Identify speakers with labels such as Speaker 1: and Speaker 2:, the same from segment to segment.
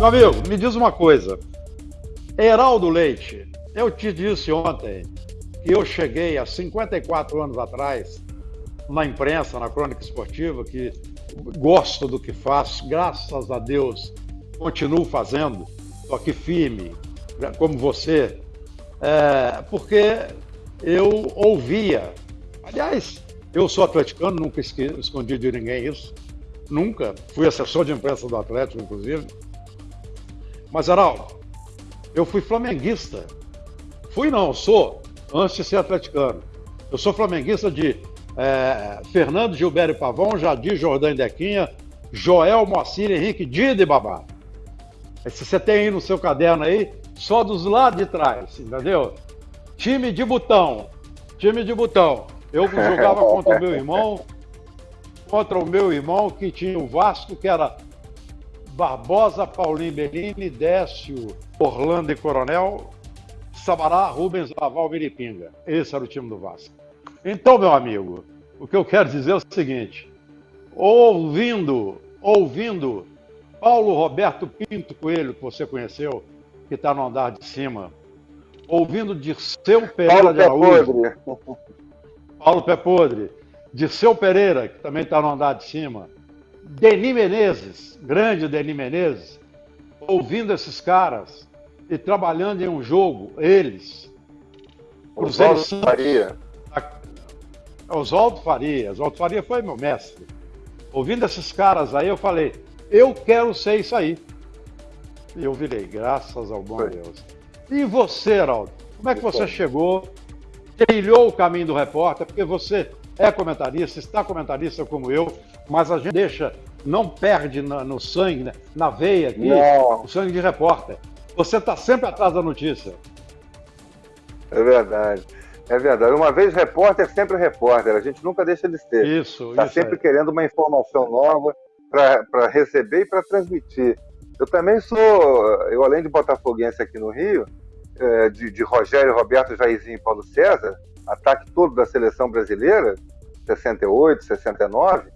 Speaker 1: Meu amigo, me diz uma coisa. Heraldo Leite, eu te disse ontem que eu cheguei há 54 anos atrás na imprensa, na crônica esportiva, que gosto do que faço, graças a Deus, continuo fazendo, estou aqui firme, como você, é, porque eu ouvia. Aliás, eu sou atleticano, nunca escondi de ninguém isso, nunca. Fui assessor de imprensa do Atlético, inclusive. Mas, Araldo, eu fui flamenguista. Fui não, sou, antes de ser atleticano. Eu sou flamenguista de é, Fernando Gilberto Pavão, Jadir Jordão Dequinha, Joel Moacir, Henrique Dida e Babá. Se você tem aí no seu caderno aí, só dos lados de trás, entendeu? Time de botão, time de botão. Eu jogava contra o meu irmão, contra o meu irmão que tinha o Vasco, que era Barbosa, Paulinho Bellini, Décio, Orlando e Coronel, Sabará, Rubens, Laval, Miripinga. Esse era o time do Vasco. Então, meu amigo, o que eu quero dizer é o seguinte: ouvindo, ouvindo Paulo Roberto Pinto Coelho, que você conheceu, que está no andar de cima, ouvindo Dirceu Pereira Paulo de Araújo, Paulo Pé Podre, Dirceu Pereira, que também está no andar de cima, Denis Menezes, grande Denis Menezes, ouvindo esses caras e trabalhando em um jogo, eles.
Speaker 2: Oswaldo Faria.
Speaker 1: Oswaldo Faria. Oswaldo Faria foi meu mestre. Ouvindo esses caras aí, eu falei, eu quero ser isso aí. E eu virei, graças ao bom foi. Deus. E você, Heraldo? Como é que você chegou, trilhou o caminho do repórter? Porque você é comentarista, está comentarista como eu, mas a gente deixa, não perde na, no sangue, né, na veia aqui, não. o sangue de repórter. Você está sempre atrás da notícia.
Speaker 2: É verdade. É verdade. Uma vez repórter, sempre repórter. A gente nunca deixa de ser.
Speaker 1: Isso.
Speaker 2: Está sempre é. querendo uma informação nova para receber e para transmitir. Eu também sou, eu além de botafoguense aqui no Rio, é, de, de Rogério, Roberto, Jairzinho e Paulo César, ataque todo da seleção brasileira, 68, 69.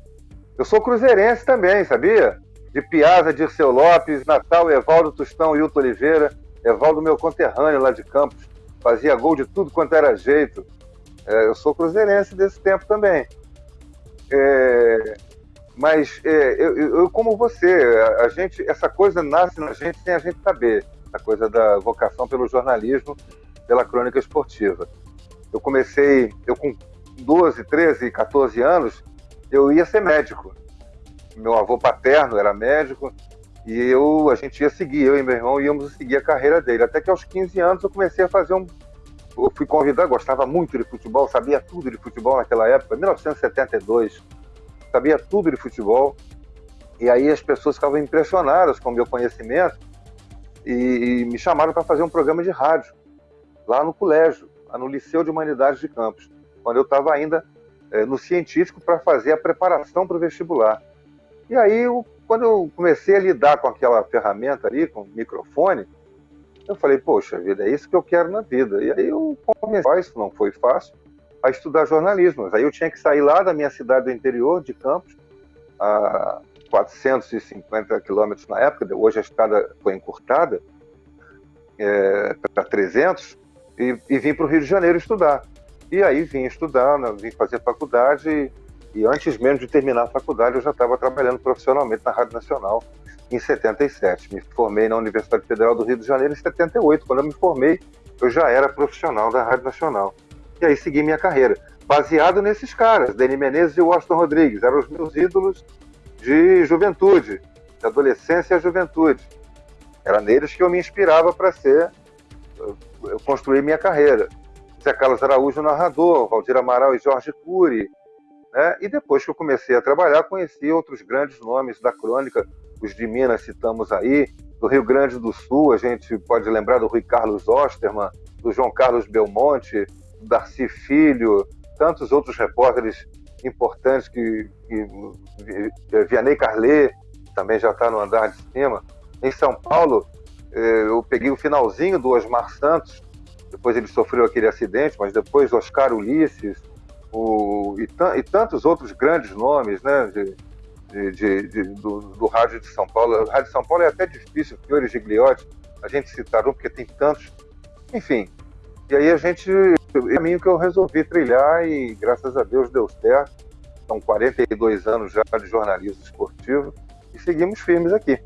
Speaker 2: Eu sou cruzeirense também, sabia? De Piazza, Dirceu Lopes, Natal, Evaldo Tostão, Hilton Oliveira, Evaldo meu conterrâneo lá de Campos, fazia gol de tudo quanto era jeito. É, eu sou cruzeirense desse tempo também. É, mas é, eu, eu, como você, a, a, gente, essa coisa nasce na gente sem a gente saber, a coisa da vocação pelo jornalismo, pela crônica esportiva. Eu comecei, eu com 12, 13, 14 anos, eu ia ser médico. Meu avô paterno era médico e eu, a gente ia seguir, eu e meu irmão íamos seguir a carreira dele. Até que aos 15 anos eu comecei a fazer um. Eu fui convidado, gostava muito de futebol, sabia tudo de futebol naquela época, 1972. Sabia tudo de futebol. E aí as pessoas ficavam impressionadas com o meu conhecimento e, e me chamaram para fazer um programa de rádio lá no colégio no Liceu de Humanidades de Campos, quando eu estava ainda é, no científico para fazer a preparação para o vestibular. E aí, eu, quando eu comecei a lidar com aquela ferramenta ali, com o microfone, eu falei, poxa vida, é isso que eu quero na vida. E aí eu comecei, isso não foi fácil, a estudar jornalismo. Aí eu tinha que sair lá da minha cidade do interior, de Campos, a 450 quilômetros na época, hoje a estrada foi encurtada é, para 300, e, e vim para o Rio de Janeiro estudar. E aí vim estudar, né, vim fazer faculdade e, antes mesmo de terminar a faculdade eu já estava trabalhando profissionalmente na Rádio Nacional em 77. Me formei na Universidade Federal do Rio de Janeiro em 78. Quando eu me formei, eu já era profissional da Rádio Nacional. E aí segui minha carreira, baseado nesses caras, Denis Menezes e Washington Rodrigues, eram os meus ídolos de juventude, de adolescência e juventude. Era neles que eu me inspirava para ser eu construí minha carreira. Zé Carlos Araújo, narrador, Valdir Amaral e Jorge Cury. Né? E depois que eu comecei a trabalhar, conheci outros grandes nomes da crônica, os de Minas citamos aí, do Rio Grande do Sul, a gente pode lembrar do Rui Carlos Osterman, do João Carlos Belmonte, do Darcy Filho, tantos outros repórteres importantes que, que Vianney Carlet também já está no andar de cima. Em São Paulo, eh, eu peguei o finalzinho do Osmar Santos, depois ele sofreu aquele acidente, mas depois Oscar Ulisses, o, e, e tantos outros grandes nomes, né, de, de, de, de do, do, rádio de São Paulo. O rádio de São Paulo é até difícil, Fiore Gigliotti, a gente citar um, porque tem tantos. Enfim, e aí a gente, é o caminho que eu resolvi trilhar e graças a Deus deu certo. São 42 anos já de jornalismo esportivo e seguimos firmes aqui.